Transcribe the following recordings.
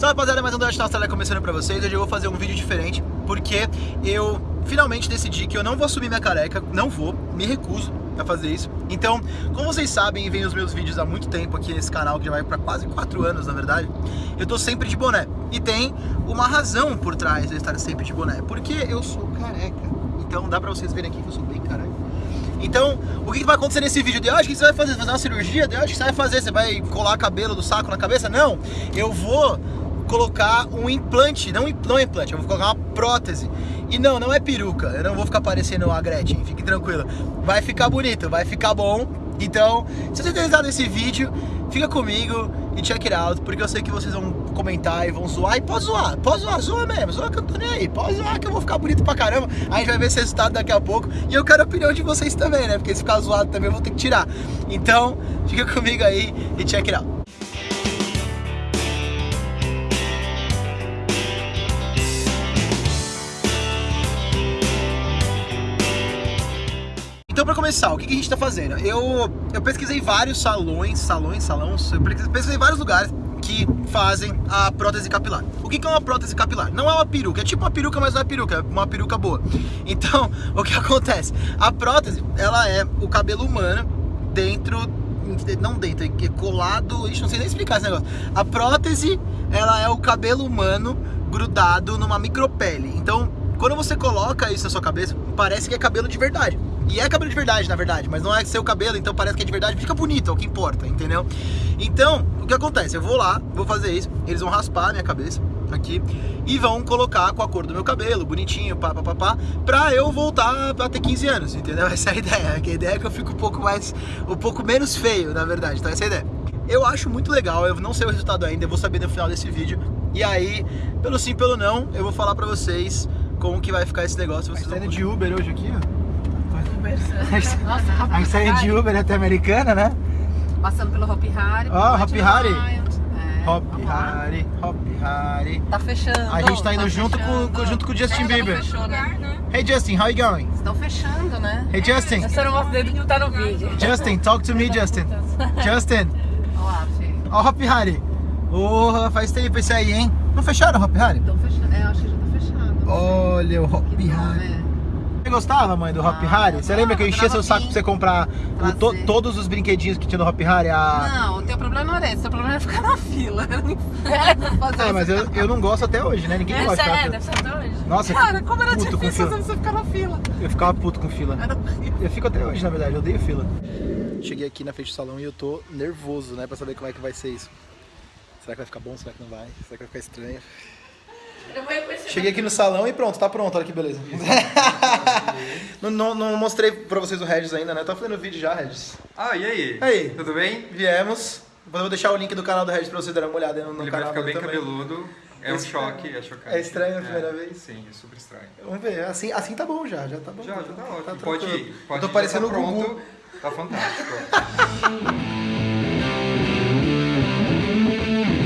Salve rapaziada, mais um Dante Austrália começando pra vocês. Hoje eu vou fazer um vídeo diferente porque eu finalmente decidi que eu não vou assumir minha careca, não vou, me recuso a fazer isso. Então, como vocês sabem e veem os meus vídeos há muito tempo aqui nesse canal, que já vai pra quase 4 anos na verdade, eu tô sempre de boné. E tem uma razão por trás de eu estar sempre de boné, porque eu sou careca. Então dá pra vocês verem aqui que eu sou bem careca. Então, o que vai acontecer nesse vídeo? De hoje, o que você vai fazer? Fazer uma cirurgia? De hoje, o que você vai fazer? Você vai colar cabelo do saco na cabeça? Não, eu vou colocar um implante, não, não implante, eu vou colocar uma prótese. E não, não é peruca, eu não vou ficar parecendo a Gretchen, fique tranquilo. Vai ficar bonito, vai ficar bom. Então, se você tem gostado desse vídeo, fica comigo e check it out, porque eu sei que vocês vão comentar e vão zoar. E pode zoar, pode zoar, zoa mesmo, zoa que eu tô nem aí. Pode zoar que eu vou ficar bonito pra caramba. A gente vai ver esse resultado daqui a pouco. E eu quero a opinião de vocês também, né? Porque se ficar zoado também eu vou ter que tirar. Então, fica comigo aí e check it out. Então, pra começar, o que, que a gente tá fazendo? Eu, eu pesquisei vários salões, salões, salões, eu pesquisei vários lugares que fazem a prótese capilar. O que, que é uma prótese capilar? Não é uma peruca, é tipo uma peruca, mas não é peruca, é uma peruca boa. Então, o que acontece? A prótese, ela é o cabelo humano dentro não dentro, é colado, ixi, não sei nem explicar esse negócio. A prótese, ela é o cabelo humano grudado numa micropele. Então, quando você coloca isso na sua cabeça, parece que é cabelo de verdade. E é cabelo de verdade, na verdade, mas não é seu cabelo, então parece que é de verdade, fica bonito, é o que importa, entendeu? Então, o que acontece? Eu vou lá, vou fazer isso, eles vão raspar a minha cabeça aqui e vão colocar com a cor do meu cabelo, bonitinho, pá, pá, pá, pá, pra eu voltar a ter 15 anos, entendeu? Essa é a ideia, a ideia é que eu fico um pouco mais, um pouco menos feio, na verdade, então essa é a ideia. Eu acho muito legal, eu não sei o resultado ainda, eu vou saber no final desse vídeo, e aí, pelo sim, pelo não, eu vou falar pra vocês como que vai ficar esse negócio. Vocês tá indo de Uber hoje aqui, ó? Nossa, A gente saiu de Uber até Americana, né? Passando pelo Hopi Hari. Ó, pelo Hopi Hari. É, Hop. Harry, Hop Harry. Tá fechando. A gente tá indo junto fechando. com- com- junto com o Justin não Bieber. Fechou, né? Hey Justin, how you going? Estão fechando, né? Hey Justin, Eu só não mostro dele que tá no vídeo. Justin, talk to me, Justin. Justin, Olha lá, Fê. ó Hop Harry. Porra, faz tempo esse aí, hein? Não fecharam o Hop Harry? Estão fechando. É, eu acho que já tá fechado. Olha o Hop Que bom, Harry. né? Você gostava, mãe, do Hop Ah, Harry? Você lembra que eu enchia seu saco pra você comprar o to- todos os brinquedinhos que tinha no Hop Harry? A... Não, o teu problema não era esse. O teu problema era ficar na fila. Era um inferno fazer É, mas eu, eu não gosto até hoje, né? Ninguém gosta. é, deve ser até hoje. Nossa, Cara, como era difícil fila. você ficar na fila. Eu ficava puto com fila. Eu fico até hoje, na verdade, eu odeio fila. Cheguei aqui na frente do salão e eu tô nervoso, né, pra saber como é que vai ser isso. Será que vai ficar bom? Será que não vai? Será que vai ficar estranho? Cheguei aqui no salão e pronto, tá pronto, olha que beleza. não, não, mostrei pra vocês o Regis ainda, né? Tô fazendo vídeo já, Regis. Ah, e aí? Aí. Tudo bem? Viemos. Depois eu vou deixar o link do canal do Regis pra vocês darem uma olhada no, no Ele vai canal ficar dele bem também. cabeludo. É um Esse- choque, é chocante. É estranho a primeira vez? Sim, é super estranho. Vamos ver, assim, assim tá bom já, já tá bom. Já, já tá ótimo. tranquilo. pode ir. Pode eu tô parecendo tá o Gugu. pronto. Tá fantástico.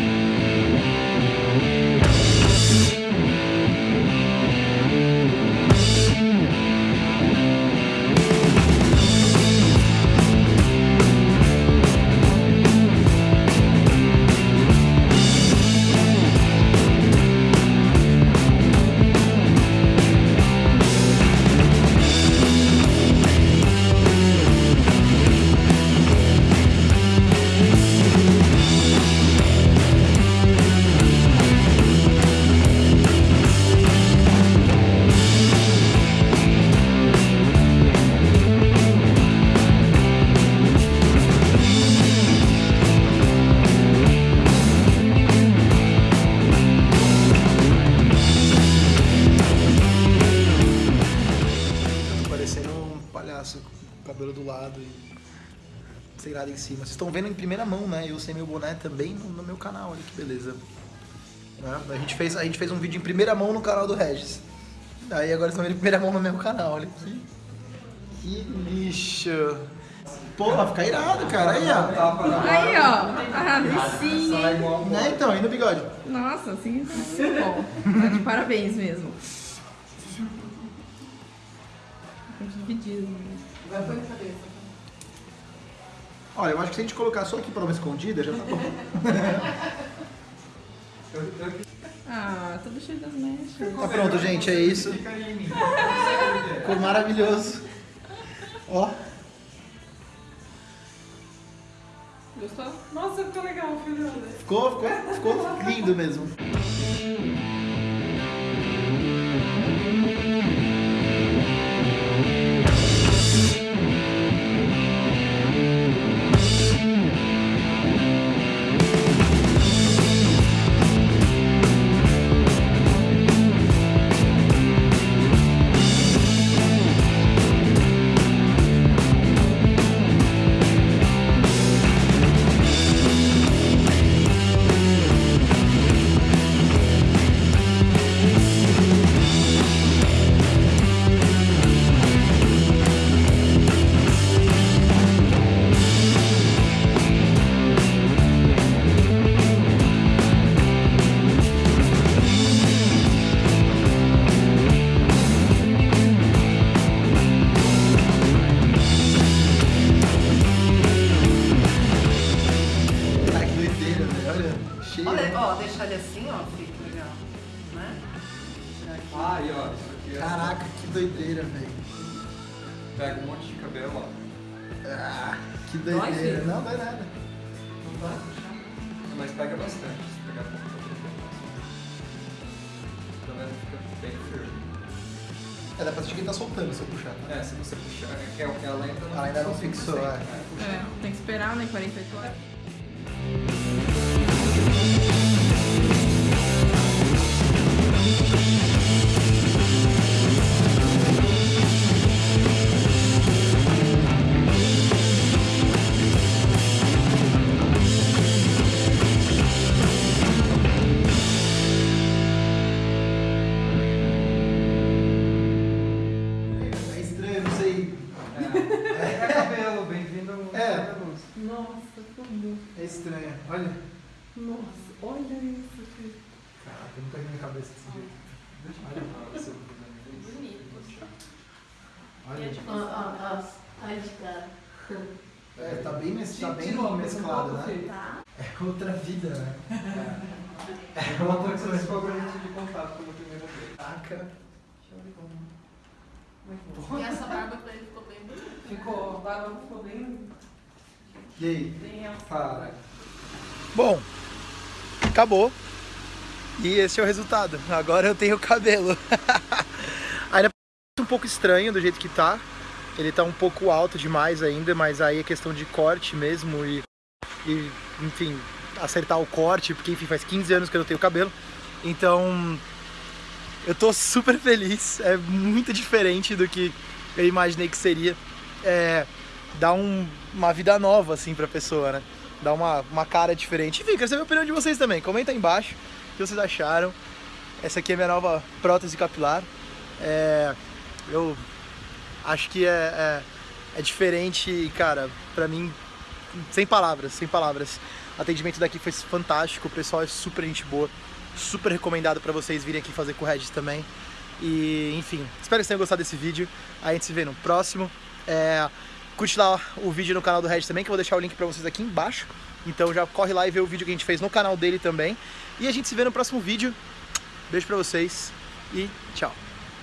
nada em cima. Vocês estão vendo em primeira mão, né? Eu sem meu boné também no, no meu canal, olha que beleza. Né? A, gente fez, a gente fez um vídeo em primeira mão no canal do Regis. Aí agora estão vendo em primeira mão no meu canal, olha que, que lixo. Porra, fica irado, cara. Aí, ó. Aí, ó. Ah, vicinho. Né, então, e no bigode? Nossa, assim, muito bom. Tá de parabéns mesmo. Dividido. Olha, eu acho que se a gente colocar só aqui pra uma escondida, já tá bom. Ah, tudo cheio das mechas. Tá pronto, gente, é isso. Ficou maravilhoso. Ó, Gostou? Nossa, ficou legal, filho. ficou, ficou, ficou lindo mesmo. Pega um monte de cabelo, ó. Ah, que Dói, doideira. filho? Não, dói nada. Não vai puxar? Mas pega bastante. Se pegar pouco, tá. Tá vendo? Fica bem firme. É, dá pra sentir que ele tá soltando se eu puxar, tá? É, se você puxar, é que ela ela ainda não Ela ainda não fixou, 100%. é. É, tem que esperar, né? 48 horas. Nossa, como. É estranho. Olha. Nossa, olha isso, filho. Caraca, eu nunca vi minha cabeça desse jeito. Deixa eu ver se eu tô fazendo isso. Bonito. Olha. Ah, ah, ah. Ai, de cara. É, tá bem, mes- tá bem mesclado, um né? filho. É outra vida, né? É uma coisa que você ficou gente de contato pela primeira vez. Caraca. Deixa eu ver como. É que E essa barba pra ele ficou bem bonita. Ficou, a barba ficou bem, E aí? Para. Bom, acabou. E esse é o resultado. Agora eu tenho cabelo. ainda é um pouco estranho do jeito que tá. Ele tá um pouco alto demais ainda, mas aí é questão de corte mesmo e, e enfim, acertar o corte, porque enfim, faz 15 anos que eu não tenho cabelo. Então, eu tô super feliz. É muito diferente do que eu imaginei que seria. É, dá um- uma vida nova assim pra pessoa, né? Dá uma, uma cara diferente. Enfim, quero saber a opinião de vocês também. Comenta aí embaixo o que vocês acharam. Essa aqui é minha nova prótese capilar. É, eu acho que é, é, é diferente, cara, pra mim, sem palavras, sem palavras. O atendimento daqui foi fantástico, o pessoal é super gente boa, super recomendado pra vocês virem aqui fazer com o Regis também. E, enfim, espero que vocês tenham gostado desse vídeo. A gente se vê no próximo. É, curte lá o vídeo no canal do Regis também, que eu vou deixar o link pra vocês aqui embaixo. Então já corre lá e vê o vídeo que a gente fez no canal dele também. E a gente se vê no próximo vídeo. Beijo pra vocês e tchau.